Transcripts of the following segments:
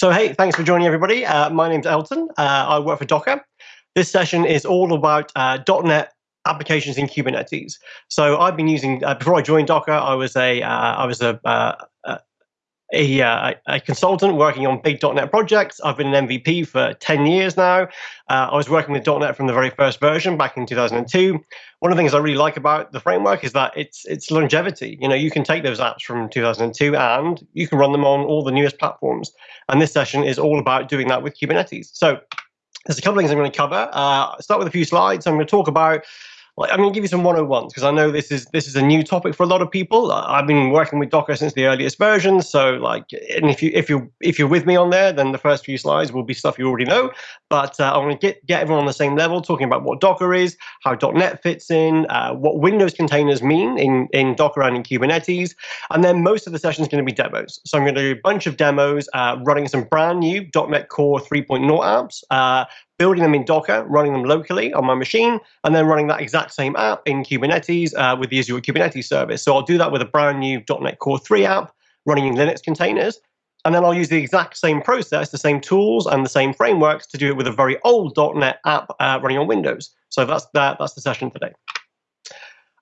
So hey, thanks for joining everybody. Uh, my name's Elton. Uh, I work for Docker. This session is all about uh, .NET applications in Kubernetes. So I've been using uh, before I joined Docker. I was a uh, I was a, uh, a, uh, a, consultant working on big .NET projects. I've been an MVP for 10 years now. Uh, I was working with .NET from the very first version back in 2002. One of the things I really like about the framework is that it's it's longevity. You know, you can take those apps from 2002 and you can run them on all the newest platforms. And this session is all about doing that with Kubernetes. So there's a couple of things I'm going to cover. Uh, start with a few slides. I'm going to talk about I'm going to give you some 101s because I know this is this is a new topic for a lot of people. I've been working with Docker since the earliest versions, so like, and if you if you if you're with me on there, then the first few slides will be stuff you already know. But uh, I want to get get everyone on the same level, talking about what Docker is, how .NET fits in, uh, what Windows containers mean in in Docker and in Kubernetes, and then most of the session is going to be demos. So I'm going to do a bunch of demos, uh, running some brand new .NET Core 3.0 apps, uh, building them in Docker, running them locally on my machine, and then running that exact same app in Kubernetes uh, with the Azure Kubernetes service. So I'll do that with a brand new .NET Core 3 app running in Linux containers. And then I'll use the exact same process, the same tools and the same frameworks to do it with a very old .NET app uh, running on Windows. So that's that, that's the session today.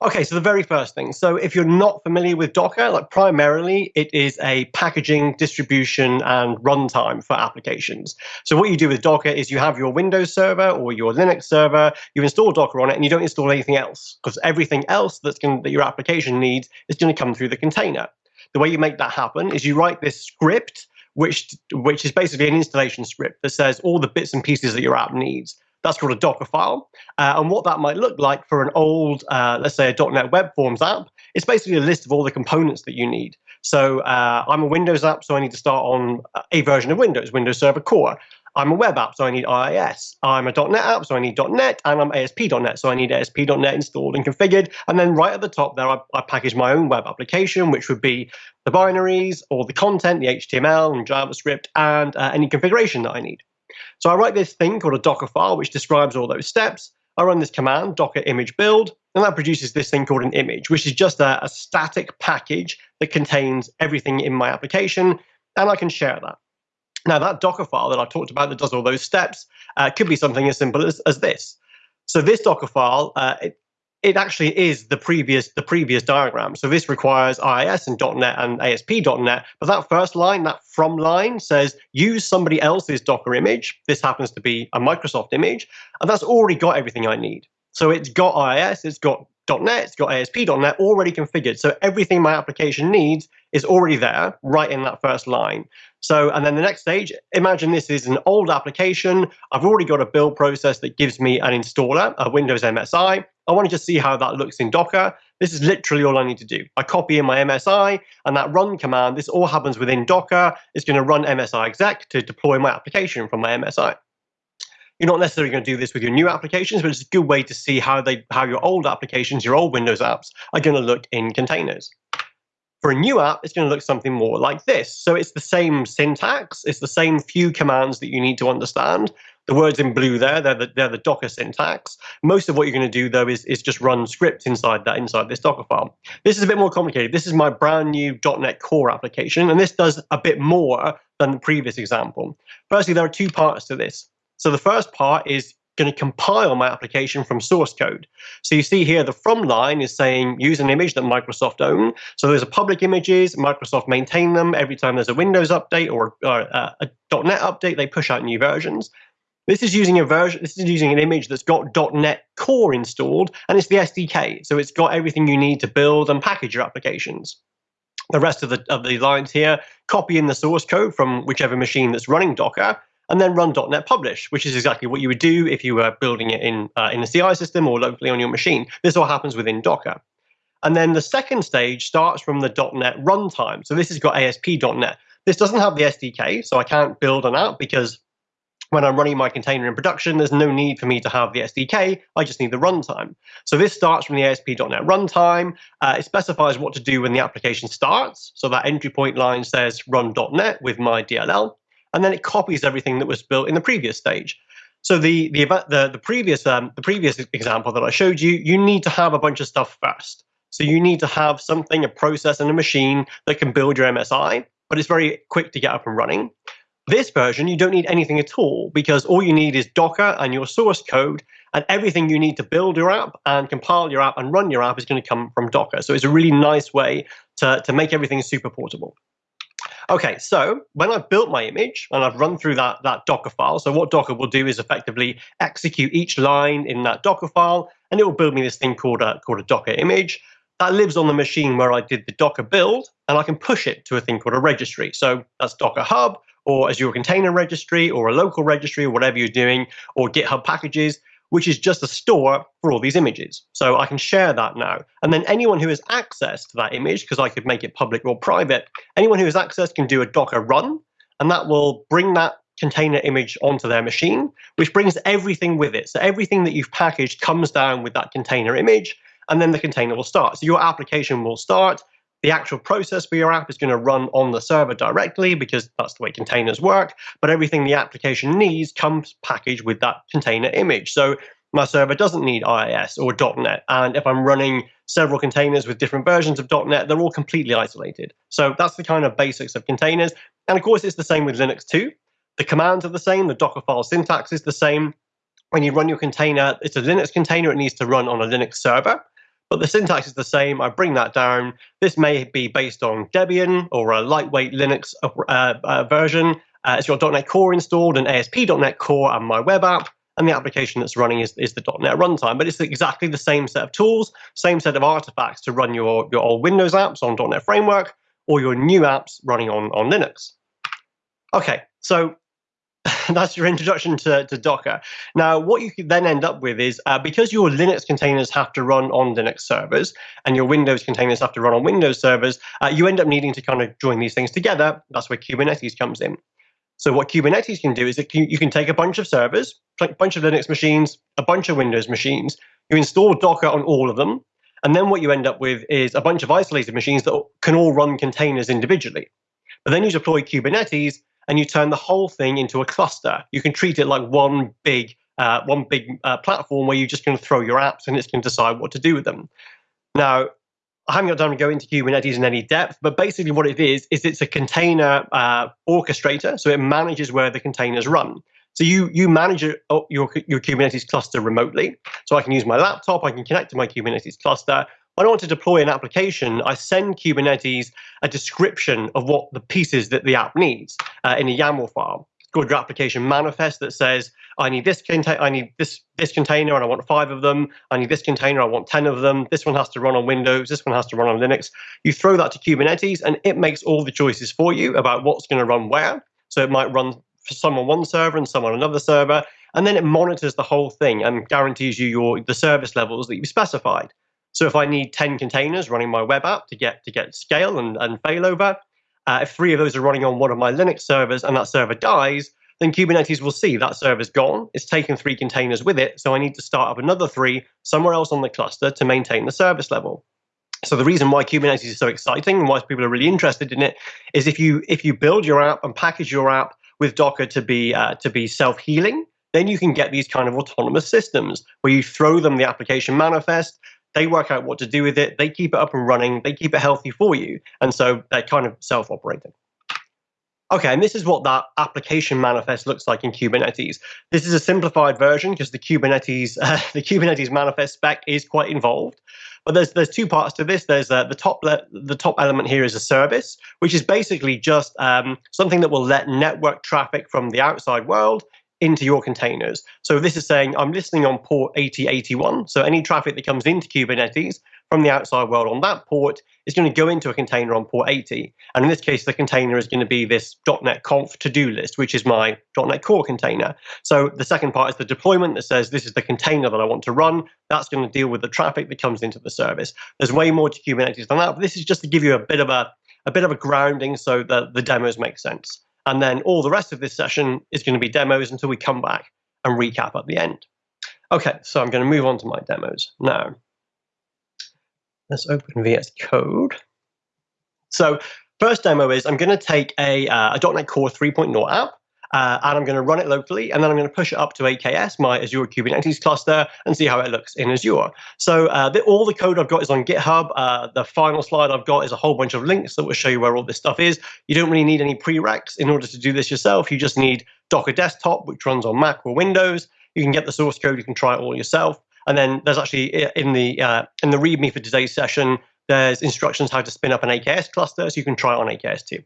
Okay, so the very first thing. So if you're not familiar with Docker, like primarily it is a packaging, distribution, and runtime for applications. So what you do with Docker is you have your Windows server or your Linux server, you install Docker on it, and you don't install anything else because everything else that's going that your application needs is going to come through the container. The way you make that happen is you write this script, which which is basically an installation script that says all the bits and pieces that your app needs. That's called a Docker file. Uh, and what that might look like for an old, uh, let's say, a .NET Web Forms app, it's basically a list of all the components that you need. So uh, I'm a Windows app, so I need to start on a version of Windows, Windows Server Core. I'm a web app, so I need IIS. I'm a .NET app, so I need .NET, and I'm ASP.NET, so I need ASP.NET installed and configured. And then right at the top there, I, I package my own web application, which would be the binaries or the content, the HTML and JavaScript, and uh, any configuration that I need. So I write this thing called a Docker file, which describes all those steps. I run this command, docker image build, and that produces this thing called an image, which is just a, a static package that contains everything in my application, and I can share that. Now, that Docker file that I talked about that does all those steps uh, could be something as simple as, as this. So this Docker file, uh, it, it actually is the previous the previous diagram. So this requires IIS and .NET and ASP.NET. But that first line, that from line, says use somebody else's Docker image. This happens to be a Microsoft image, and that's already got everything I need. So it's got IIS, it's got .NET, it's got ASP.NET already configured. So everything my application needs is already there, right in that first line. So, and then the next stage, imagine this is an old application. I've already got a build process that gives me an installer, a Windows MSI. I want to just see how that looks in Docker. This is literally all I need to do. I copy in my MSI and that run command, this all happens within Docker. It's going to run MSI exec to deploy my application from my MSI. You're not necessarily going to do this with your new applications, but it's a good way to see how they how your old applications, your old Windows apps are going to look in containers. For a new app, it's going to look something more like this. So it's the same syntax, it's the same few commands that you need to understand, the words in blue there, they're the, they're the Docker syntax. Most of what you're going to do, though, is, is just run scripts inside that, inside this Docker file. This is a bit more complicated. This is my brand new .NET Core application, and this does a bit more than the previous example. Firstly, there are two parts to this. So the first part is going to compile my application from source code. So you see here the from line is saying use an image that Microsoft own. So those are public images, Microsoft maintain them. Every time there's a Windows update or, a .NET update, they push out new versions. This is using a version. This is using an image that's got .NET Core installed, and it's the SDK, so it's got everything you need to build and package your applications. The rest of the of the lines here copy in the source code from whichever machine that's running Docker, and then run .NET Publish, which is exactly what you would do if you were building it in uh, in a CI system or locally on your machine. This all happens within Docker. And then the second stage starts from the .NET runtime. So this has got ASP.NET. This doesn't have the SDK, so I can't build an app because when I'm running my container in production, there's no need for me to have the SDK. I just need the runtime. So this starts from the ASP.NET runtime. Uh, it specifies what to do when the application starts. So that entry point line says run.NET with my DLL. And then it copies everything that was built in the previous stage. So the the the, the previous um, the previous example that I showed you, you need to have a bunch of stuff first. So you need to have something, a process and a machine that can build your MSI, but it's very quick to get up and running. This version, you don't need anything at all because all you need is Docker and your source code, and everything you need to build your app and compile your app and run your app is going to come from Docker. So it's a really nice way to, to make everything super portable. Okay, so when I've built my image and I've run through that, that Docker file, so what Docker will do is effectively execute each line in that Docker file, and it will build me this thing called a, called a Docker image. That lives on the machine where I did the Docker build, and I can push it to a thing called a registry. So that's Docker Hub, or Azure Container Registry, or a local registry, or whatever you're doing, or GitHub packages which is just a store for all these images. So I can share that now. And then anyone who has access to that image, because I could make it public or private, anyone who has access can do a Docker run, and that will bring that container image onto their machine, which brings everything with it. So everything that you've packaged comes down with that container image, and then the container will start. So your application will start. The actual process for your app is going to run on the server directly because that's the way containers work. But everything the application needs comes packaged with that container image. So my server doesn't need IIS or .NET. And if I'm running several containers with different versions of .NET, they're all completely isolated. So that's the kind of basics of containers. And of course, it's the same with Linux too. The commands are the same. The Docker file syntax is the same. When you run your container, it's a Linux container. It needs to run on a Linux server but the syntax is the same. I bring that down. This may be based on Debian or a lightweight Linux uh, uh, version. Uh, it's got .NET Core installed and ASP.NET Core and my web app. And the application that's running is, is the .NET runtime. But it's exactly the same set of tools, same set of artifacts to run your, your old Windows apps on .NET Framework or your new apps running on, on Linux. Okay, so that's your introduction to, to Docker. Now, what you then end up with is uh, because your Linux containers have to run on Linux servers and your Windows containers have to run on Windows servers, uh, you end up needing to kind of join these things together. That's where Kubernetes comes in. So what Kubernetes can do is you can take a bunch of servers, a bunch of Linux machines, a bunch of Windows machines, you install Docker on all of them, and then what you end up with is a bunch of isolated machines that can all run containers individually. But then you deploy Kubernetes, and you turn the whole thing into a cluster. You can treat it like one big uh, one big uh, platform where you're just going to throw your apps and it's going to decide what to do with them. Now, I haven't got time to go into Kubernetes in any depth, but basically what it is is it's a container uh, orchestrator, so it manages where the containers run. So you you manage your, your your Kubernetes cluster remotely. So I can use my laptop, I can connect to my Kubernetes cluster, when I want to deploy an application, I send Kubernetes a description of what the pieces that the app needs uh, in a YAML file. It's called your application manifest that says, I need this container, I need this this container, and I want five of them. I need this container, I want ten of them. This one has to run on Windows. This one has to run on Linux. You throw that to Kubernetes, and it makes all the choices for you about what's going to run where. So it might run for some on one server and some on another server, and then it monitors the whole thing and guarantees you your the service levels that you've specified. So if I need 10 containers running my web app to get to get scale and, and failover, uh, if three of those are running on one of my Linux servers and that server dies, then Kubernetes will see that server's gone. It's taken three containers with it, so I need to start up another three somewhere else on the cluster to maintain the service level. So the reason why Kubernetes is so exciting and why people are really interested in it is if you if you build your app and package your app with Docker to be uh, to be self healing, then you can get these kind of autonomous systems where you throw them the application manifest, they work out what to do with it. They keep it up and running. They keep it healthy for you. And so they're kind of self operating. Okay, and this is what that application manifest looks like in Kubernetes. This is a simplified version because the Kubernetes uh, the Kubernetes manifest spec is quite involved. But there's there's two parts to this. There's uh, the top the top element here is a service, which is basically just um, something that will let network traffic from the outside world into your containers. So this is saying I'm listening on port 8081. So any traffic that comes into Kubernetes from the outside world on that port is going to go into a container on port 80. And in this case, the container is going to be this .NET Conf to-do list, which is my .NET Core container. So the second part is the deployment that says this is the container that I want to run. That's going to deal with the traffic that comes into the service. There's way more to Kubernetes than that, but this is just to give you a bit of a, a bit of a grounding so that the demos make sense. And then all the rest of this session is going to be demos until we come back and recap at the end. Okay, so I'm going to move on to my demos now. Let's open VS Code. So first demo is I'm going to take a, uh, a .NET Core 3.0 app uh, and I'm going to run it locally, and then I'm going to push it up to AKS, my Azure Kubernetes cluster, and see how it looks in Azure. So uh, the, all the code I've got is on GitHub. Uh, the final slide I've got is a whole bunch of links that will show you where all this stuff is. You don't really need any prereqs in order to do this yourself. You just need Docker Desktop, which runs on Mac or Windows. You can get the source code. You can try it all yourself. And then there's actually in the uh, in the README for today's session, there's instructions how to spin up an AKS cluster, so you can try it on AKS too.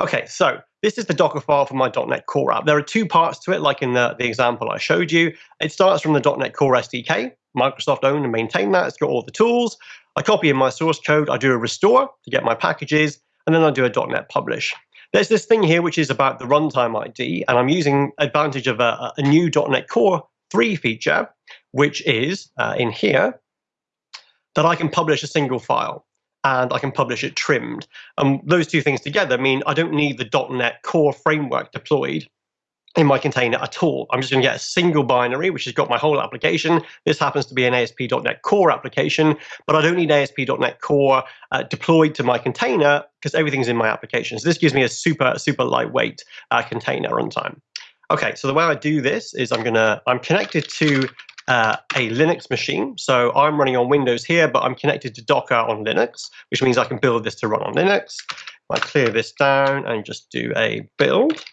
Okay, so this is the Docker file for my .NET Core app. There are two parts to it, like in the, the example I showed you. It starts from the .NET Core SDK. Microsoft own and maintain that. It's got all the tools. I copy in my source code. I do a restore to get my packages, and then I do a .NET publish. There's this thing here which is about the runtime ID, and I'm using advantage of a, a new .NET Core 3 feature, which is uh, in here, that I can publish a single file and I can publish it trimmed. And those two things together mean I don't need the .NET Core framework deployed in my container at all. I'm just going to get a single binary, which has got my whole application. This happens to be an ASP.NET Core application, but I don't need ASP.NET Core uh, deployed to my container because everything's in my application. So this gives me a super, super lightweight uh, container runtime. Okay, so the way I do this is I'm gonna, I'm connected to uh, a Linux machine. So I'm running on Windows here, but I'm connected to Docker on Linux, which means I can build this to run on Linux. I clear this down and just do a build.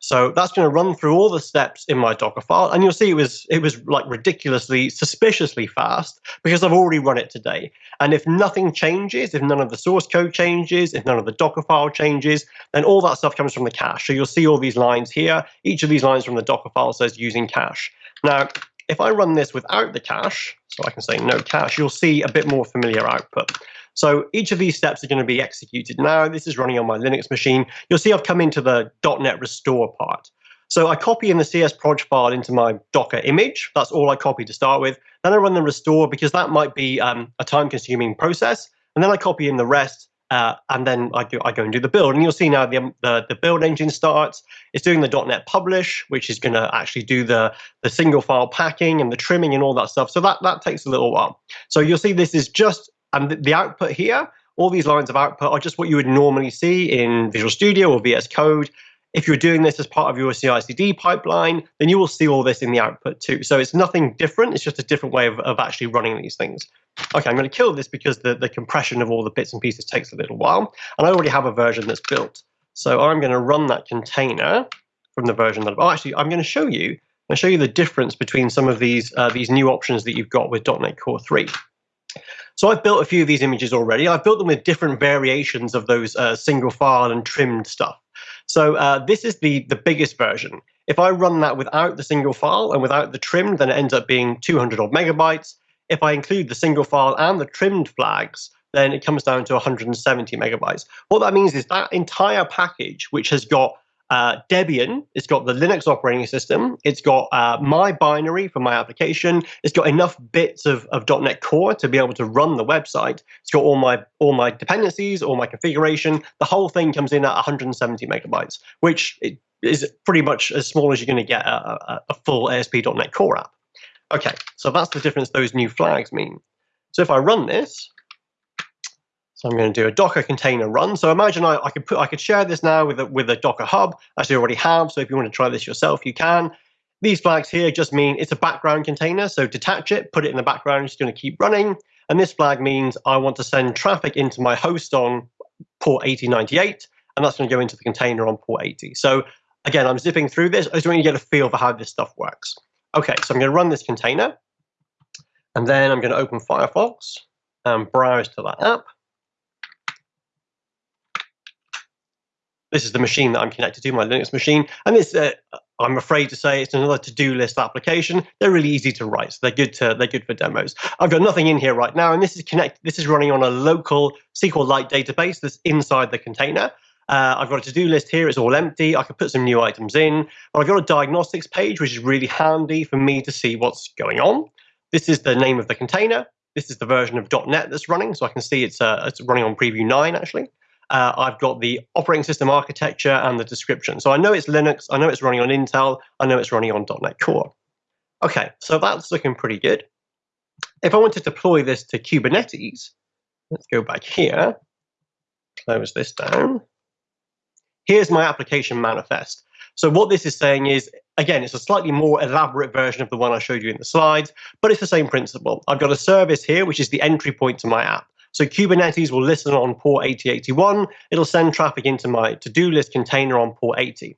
So that's going to run through all the steps in my Docker file, and you'll see it was it was like ridiculously, suspiciously fast because I've already run it today. And if nothing changes, if none of the source code changes, if none of the Docker file changes, then all that stuff comes from the cache. So you'll see all these lines here. Each of these lines from the Docker file says using cache. Now, if I run this without the cache, so I can say no cache, you'll see a bit more familiar output. So each of these steps are going to be executed now. This is running on my Linux machine. You'll see I've come into the .NET restore part. So I copy in the CSproj file into my Docker image. That's all I copy to start with. Then I run the restore because that might be um, a time-consuming process. And then I copy in the rest, uh, and then I go, I go and do the build. And you'll see now the, the, the build engine starts. It's doing the .NET publish, which is going to actually do the, the single file packing and the trimming and all that stuff. So that, that takes a little while. So you'll see this is just and the output here, all these lines of output are just what you would normally see in Visual Studio or VS Code. If you're doing this as part of your CI/CD pipeline, then you will see all this in the output too. So it's nothing different. It's just a different way of, of actually running these things. Okay, I'm going to kill this because the, the compression of all the bits and pieces takes a little while. And I already have a version that's built. So I'm going to run that container from the version that, oh, actually, I'm going to show you, I'll show you the difference between some of these, uh, these new options that you've got with .NET Core 3. So I've built a few of these images already. I've built them with different variations of those uh, single file and trimmed stuff. So uh, this is the, the biggest version. If I run that without the single file and without the trimmed, then it ends up being 200 odd megabytes. If I include the single file and the trimmed flags, then it comes down to 170 megabytes. What that means is that entire package, which has got uh, Debian, it's got the Linux operating system, it's got uh, my binary for my application, it's got enough bits of, of .NET Core to be able to run the website, it's got all my all my dependencies, all my configuration. The whole thing comes in at 170 megabytes, which is pretty much as small as you're going to get a, a, a full ASP.NET Core app. Okay, so that's the difference those new flags mean. So if I run this, so I'm going to do a Docker container run. So imagine I, I could put I could share this now with a, with a Docker hub, as you already have. So if you want to try this yourself, you can. These flags here just mean it's a background container. So detach it, put it in the background. It's going to keep running. And this flag means I want to send traffic into my host on port 8098, and that's going to go into the container on port 80. So again, I'm zipping through this. I just want you to get a feel for how this stuff works. Okay, so I'm going to run this container, and then I'm going to open Firefox and browse to that app. This is the machine that I'm connected to, my Linux machine. And this, uh, I'm afraid to say, it's another to-do list application. They're really easy to write, so they're good to they're good for demos. I've got nothing in here right now, and this is connected. This is running on a local SQLite database that's inside the container. Uh, I've got a to-do list here. It's all empty. I could put some new items in. But I've got a diagnostics page, which is really handy for me to see what's going on. This is the name of the container. This is the version of .NET that's running, so I can see it's uh, it's running on Preview 9 actually uh, I've got the operating system architecture and the description. So I know it's Linux, I know it's running on Intel, I know it's running on .NET Core. Okay, so that's looking pretty good. If I want to deploy this to Kubernetes, let's go back here, close this down. here's my application manifest. So what this is saying is, again, it's a slightly more elaborate version of the one I showed you in the slides, but it's the same principle. I've got a service here, which is the entry point to my app. So Kubernetes will listen on port 8081. It'll send traffic into my to-do list container on port 80.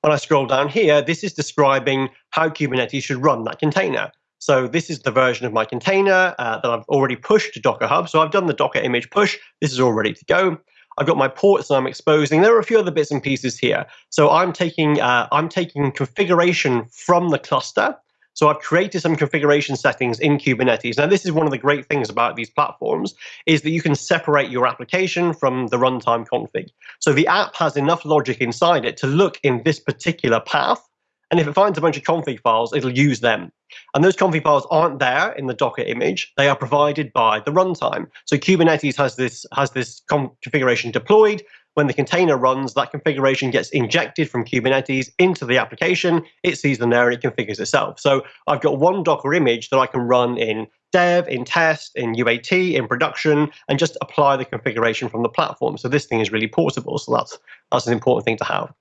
When I scroll down here, this is describing how Kubernetes should run that container. So this is the version of my container uh, that I've already pushed to Docker Hub. So I've done the Docker image push. This is all ready to go. I've got my ports that I'm exposing. There are a few other bits and pieces here. So I'm taking uh, I'm taking configuration from the cluster so I've created some configuration settings in Kubernetes. Now, this is one of the great things about these platforms is that you can separate your application from the runtime config. So the app has enough logic inside it to look in this particular path. And if it finds a bunch of config files, it'll use them. And those config files aren't there in the Docker image. They are provided by the runtime. So Kubernetes has this, has this configuration deployed. When the container runs, that configuration gets injected from Kubernetes into the application. It sees them there and it configures itself. So I've got one Docker image that I can run in dev, in test, in UAT, in production, and just apply the configuration from the platform. So this thing is really portable. So that's, that's an important thing to have.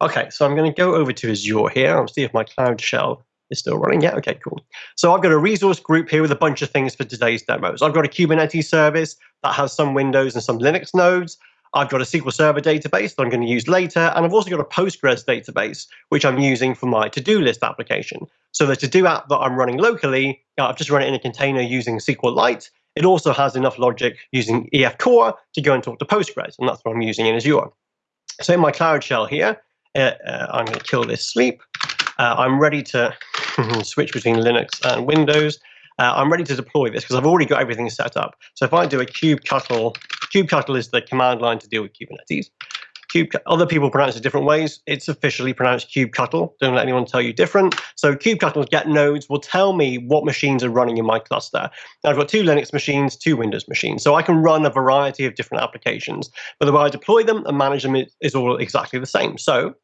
Okay, so I'm going to go over to Azure here and see if my Cloud Shell is still running. Yeah, okay, cool. So I've got a resource group here with a bunch of things for today's demos. I've got a Kubernetes service that has some Windows and some Linux nodes. I've got a SQL Server database that I'm going to use later, and I've also got a Postgres database, which I'm using for my to-do list application. So the to-do app that I'm running locally, uh, I've just run it in a container using SQLite. It also has enough logic using EF Core to go and talk to Postgres, and that's what I'm using in Azure. So in my Cloud Shell here, uh, uh, I'm going to kill this sleep. Uh, I'm ready to switch between Linux and Windows uh, I'm ready to deploy this because I've already got everything set up. So if I do a kubectl, kubectl is the command line to deal with Kubernetes. Other people pronounce it different ways. It's officially pronounced kubectl. Don't let anyone tell you different. So kubectl get nodes will tell me what machines are running in my cluster. Now I've got two Linux machines, two Windows machines. So I can run a variety of different applications. But the way I deploy them and manage them is all exactly the same. So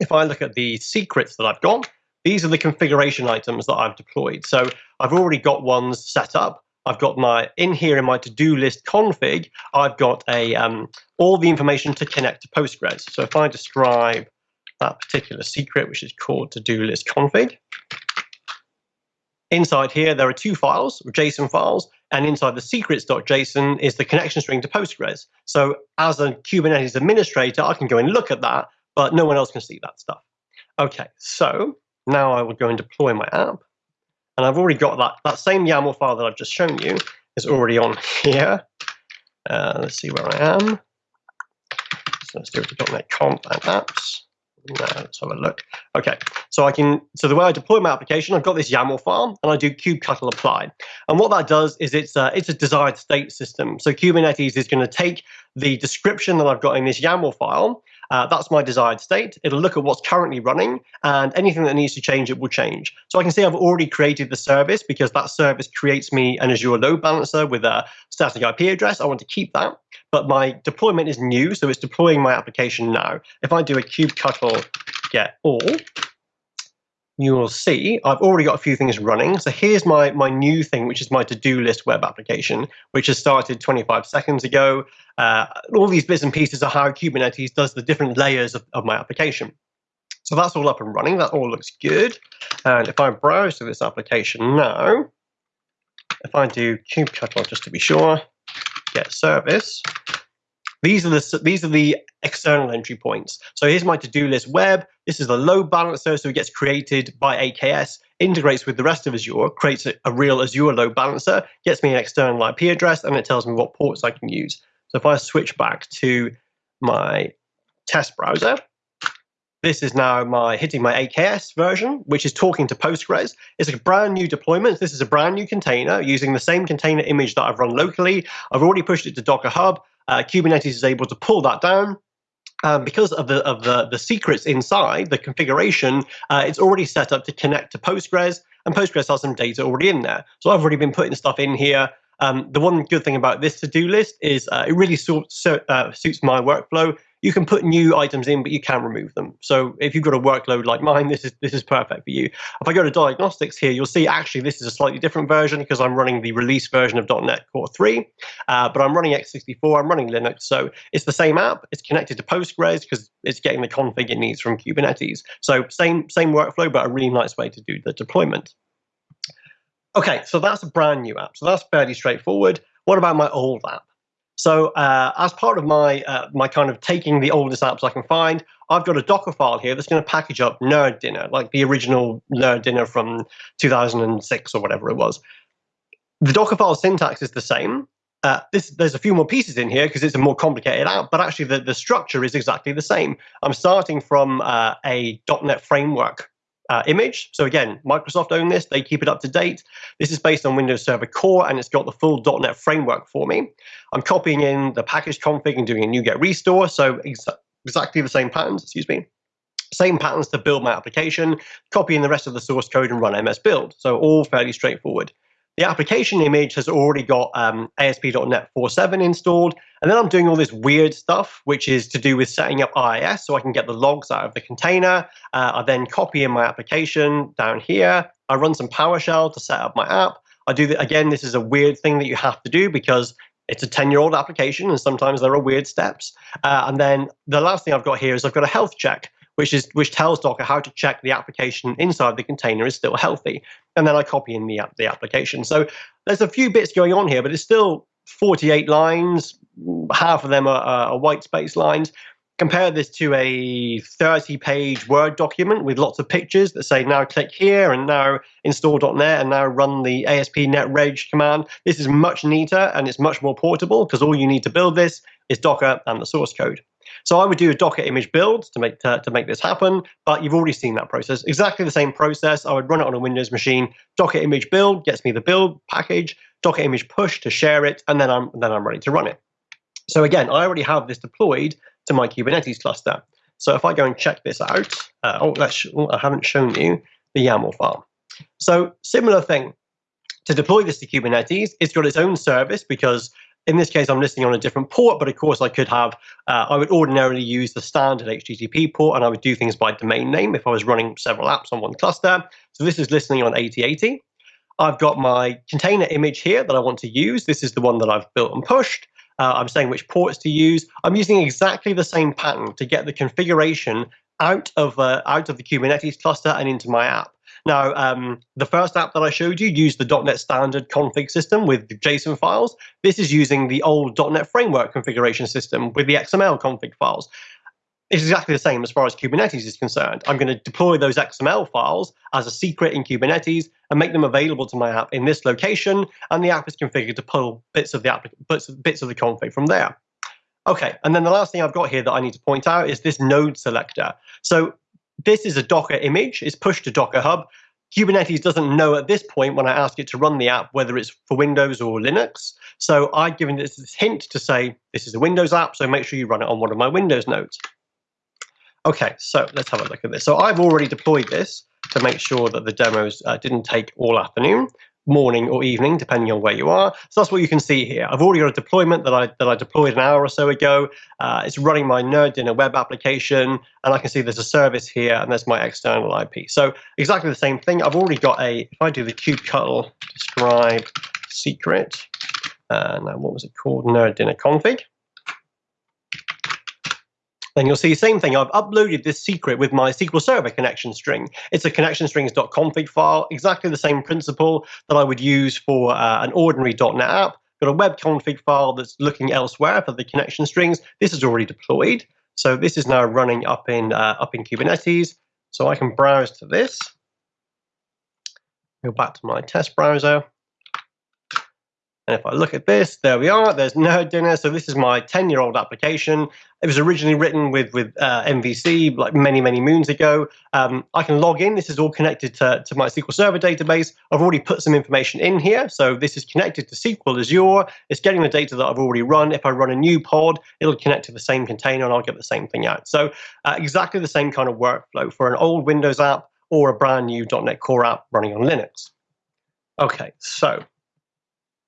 if I look at the secrets that I've got, these are the configuration items that I've deployed. So I've already got ones set up. I've got my in here in my to-do list config. I've got a um, all the information to connect to Postgres. So if I describe that particular secret, which is called to-do list config, inside here there are two files, JSON files, and inside the secrets.json is the connection string to Postgres. So as a Kubernetes administrator, I can go and look at that, but no one else can see that stuff. Okay, so now I will go and deploy my app. And I've already got that, that same YAML file that I've just shown you is already on here. Uh, let's see where I am. So let's go to .NET Conf and apps. Now let's have a look. Okay, so I can, so the way I deploy my application, I've got this YAML file and I do kubectl apply. And what that does is it's a, it's a desired state system. So Kubernetes is going to take the description that I've got in this YAML file uh, that's my desired state. It'll look at what's currently running and anything that needs to change, it will change. So I can see I've already created the service because that service creates me an Azure load balancer with a static IP address. I want to keep that, but my deployment is new, so it's deploying my application now. If I do a kubectl get all, you will see I've already got a few things running. So here's my, my new thing, which is my to-do list web application, which has started 25 seconds ago. Uh, all these bits and pieces are how Kubernetes does the different layers of, of my application. So that's all up and running. That all looks good. And if I browse to this application now, if I do kubectl just to be sure, get service, these are the these are the external entry points. So here's my to-do list web. This is the load balancer, so it gets created by AKS, integrates with the rest of Azure, creates a, a real Azure load balancer, gets me an external IP address, and it tells me what ports I can use. So if I switch back to my test browser, this is now my hitting my AKS version, which is talking to Postgres. It's a brand new deployment. This is a brand new container using the same container image that I've run locally. I've already pushed it to Docker Hub. Uh, Kubernetes is able to pull that down. Um, because of the of the the secrets inside the configuration, uh, it's already set up to connect to Postgres, and Postgres has some data already in there. So I've already been putting stuff in here. Um, the one good thing about this to-do list is uh, it really so, so, uh, suits my workflow. You can put new items in, but you can't remove them. So if you've got a workload like mine, this is this is perfect for you. If I go to diagnostics here, you'll see actually this is a slightly different version because I'm running the release version of .NET Core 3, uh, but I'm running x64, I'm running Linux, so it's the same app. It's connected to Postgres because it's getting the config it needs from Kubernetes. So same same workflow, but a really nice way to do the deployment. Okay, so that's a brand new app. So that's fairly straightforward. What about my old app? So uh, as part of my uh, my kind of taking the oldest apps I can find, I've got a Docker file here that's going to package up Nerd Dinner, like the original Nerd Dinner from 2006 or whatever it was. The Docker file syntax is the same. Uh, this, there's a few more pieces in here because it's a more complicated app, but actually the, the structure is exactly the same. I'm starting from uh, a .NET framework uh, image. So again, Microsoft own this, they keep it up to date. This is based on Windows Server Core and it's got the full .NET framework for me. I'm copying in the package config and doing a NuGet restore, so ex exactly the same patterns, excuse me. Same patterns to build my application, copying the rest of the source code and run MS build. So all fairly straightforward. The application image has already got um, ASP.NET 4.7 installed. And then I'm doing all this weird stuff, which is to do with setting up IIS so I can get the logs out of the container. Uh, I then copy in my application down here. I run some PowerShell to set up my app. I do that again. This is a weird thing that you have to do because it's a 10 year old application and sometimes there are weird steps. Uh, and then the last thing I've got here is I've got a health check which is which tells Docker how to check the application inside the container is still healthy. And then I copy in the, the application. So there's a few bits going on here, but it's still 48 lines. Half of them are, are white space lines. Compare this to a 30 page Word document with lots of pictures that say now click here and now install.net and now run the ASP netreg command. This is much neater and it's much more portable because all you need to build this is Docker and the source code. So I would do a Docker image build to make to, to make this happen, but you've already seen that process. Exactly the same process. I would run it on a Windows machine. Docker image build gets me the build package. Docker image push to share it, and then I'm then I'm ready to run it. So again, I already have this deployed to my Kubernetes cluster. So if I go and check this out, uh, oh, let's, oh, I haven't shown you the YAML file. So similar thing. To deploy this to Kubernetes, it's got its own service because in this case, I'm listening on a different port, but of course I could have, uh, I would ordinarily use the standard HTTP port and I would do things by domain name if I was running several apps on one cluster. So this is listening on 8080. I've got my container image here that I want to use. This is the one that I've built and pushed. Uh, I'm saying which ports to use. I'm using exactly the same pattern to get the configuration out of, uh, out of the Kubernetes cluster and into my app. Now, um, the first app that I showed you used the .NET Standard config system with JSON files. This is using the old .NET Framework configuration system with the XML config files. It's exactly the same as far as Kubernetes is concerned. I'm going to deploy those XML files as a secret in Kubernetes and make them available to my app in this location, and the app is configured to pull bits of the app, bits, bits of the config from there. Okay, and then the last thing I've got here that I need to point out is this node selector. So this is a Docker image. It's pushed to Docker Hub. Kubernetes doesn't know at this point when I ask it to run the app whether it's for Windows or Linux. So I've given this, this hint to say this is a Windows app, so make sure you run it on one of my Windows nodes. Okay, so let's have a look at this. So I've already deployed this to make sure that the demos uh, didn't take all afternoon morning or evening, depending on where you are. So that's what you can see here. I've already got a deployment that I that I deployed an hour or so ago. Uh, it's running my Nerd Dinner web application, and I can see there's a service here, and there's my external IP. So exactly the same thing. I've already got a. If I do the kubectl describe secret, uh, now what was it called? Nerd dinner config then you'll see the same thing. I've uploaded this secret with my SQL Server connection string. It's a connection connectionstrings.config file, exactly the same principle that I would use for uh, an ordinary .NET app. Got a web config file that's looking elsewhere for the connection strings. This is already deployed. So this is now running up in uh, up in Kubernetes. So I can browse to this. Go back to my test browser. And if I look at this, there we are. There's Nerd Dinner. So this is my 10-year-old application. It was originally written with with uh, MVC like many many moons ago. Um, I can log in. This is all connected to, to my SQL Server database. I've already put some information in here. So this is connected to SQL Azure. It's getting the data that I've already run. If I run a new pod, it'll connect to the same container and I'll get the same thing out. So uh, exactly the same kind of workflow for an old Windows app or a brand new .NET Core app running on Linux. Okay, so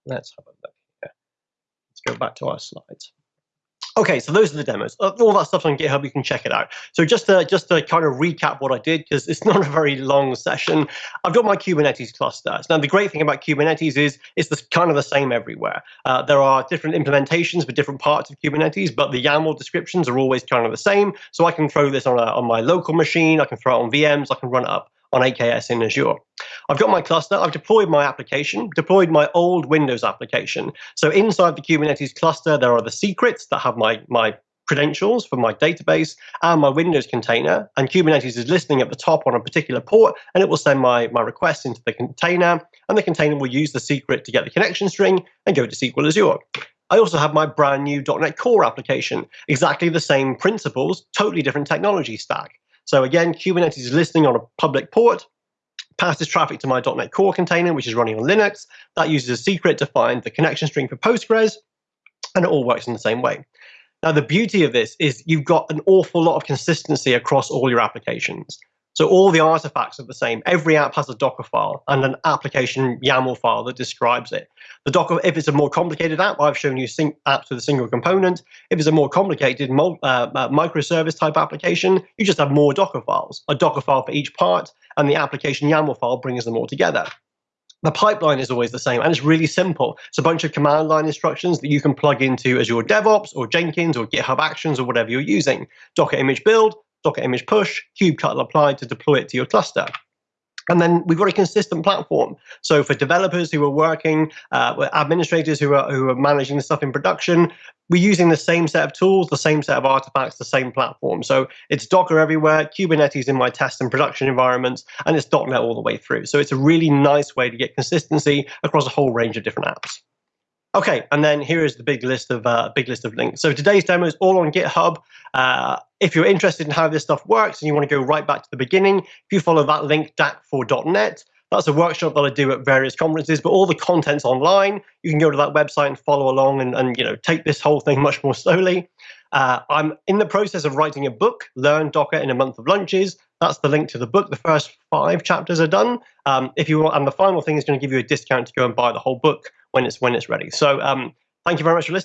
Let's have a look here. Let's go back to our slides. Okay, so those are the demos. Uh, all that stuff's on GitHub. You can check it out. So just to just to kind of recap what I did, because it's not a very long session. I've got my Kubernetes clusters. Now the great thing about Kubernetes is it's the, kind of the same everywhere. Uh, there are different implementations for different parts of Kubernetes, but the YAML descriptions are always kind of the same. So I can throw this on a, on my local machine. I can throw it on VMs. I can run it up on AKS in Azure. I've got my cluster, I've deployed my application, deployed my old Windows application. So inside the Kubernetes cluster, there are the secrets that have my, my credentials for my database and my Windows container. And Kubernetes is listening at the top on a particular port, and it will send my, my request into the container, and the container will use the secret to get the connection string and go to SQL Azure. I also have my brand new .NET Core application, exactly the same principles, totally different technology stack. So again, Kubernetes is listening on a public port, passes traffic to my .NET Core container, which is running on Linux. That uses a secret to find the connection string for Postgres, and it all works in the same way. Now, the beauty of this is you've got an awful lot of consistency across all your applications. So all the artifacts are the same. Every app has a Docker file and an application YAML file that describes it. The Docker, if it's a more complicated app, I've shown you sync apps with a single component. If it's a more complicated uh, uh, microservice type application, you just have more Docker files, a Docker file for each part, and the application YAML file brings them all together. The pipeline is always the same, and it's really simple. It's a bunch of command line instructions that you can plug into Azure DevOps or Jenkins or GitHub Actions or whatever you're using. Docker image build, Docker image push, kubectl apply to deploy it to your cluster. And then we've got a consistent platform. So for developers who are working, uh, administrators who are who are managing the stuff in production, we're using the same set of tools, the same set of artifacts, the same platform. So it's Docker everywhere, Kubernetes in my test and production environments, and it's .NET all the way through. So it's a really nice way to get consistency across a whole range of different apps. Okay, and then here is the big list of uh, big list of links. So today's demo is all on GitHub. Uh, if you're interested in how this stuff works and you want to go right back to the beginning, if you follow that link, dak4.net, that's a workshop that I do at various conferences, but all the content's online. You can go to that website and follow along and, and you know take this whole thing much more slowly. Uh, I'm in the process of writing a book, Learn Docker in a Month of Lunches. That's the link to the book. The first five chapters are done. Um, if you want, and the final thing is going to give you a discount to go and buy the whole book when it's when it's ready. So um, thank you very much for listening.